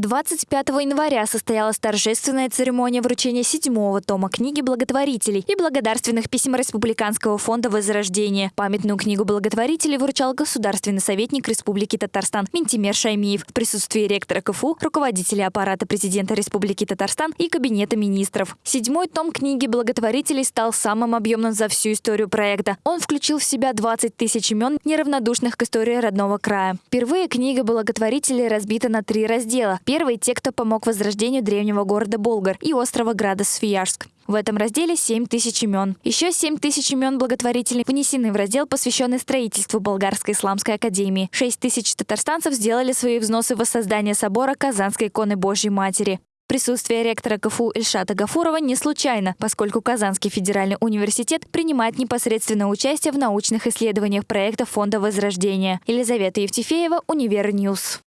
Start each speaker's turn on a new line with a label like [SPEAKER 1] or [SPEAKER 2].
[SPEAKER 1] 25 января состоялась торжественная церемония вручения седьмого тома книги благотворителей и благодарственных писем Республиканского фонда Возрождения. Памятную книгу благотворителей вручал государственный советник Республики Татарстан Ментимер Шаймиев в присутствии ректора КФУ, руководителя аппарата президента Республики Татарстан и кабинета министров. Седьмой том книги благотворителей стал самым объемным за всю историю проекта. Он включил в себя 20 тысяч имен неравнодушных к истории родного края. Впервые книга благотворителей разбита на три раздела – Первый – те, кто помог возрождению древнего города Болгар и острова Града Свияжск. В этом разделе 7 тысяч имен. Еще 7 тысяч имен благотворителей внесены в раздел, посвященный строительству Болгарской исламской академии. 6 тысяч татарстанцев сделали свои взносы в воссоздание собора Казанской иконы Божьей Матери. Присутствие ректора КФУ Ильшата Гафурова не случайно, поскольку Казанский федеральный университет принимает непосредственное участие в научных исследованиях проекта Фонда Возрождения. Елизавета Евтефеева, Универ News.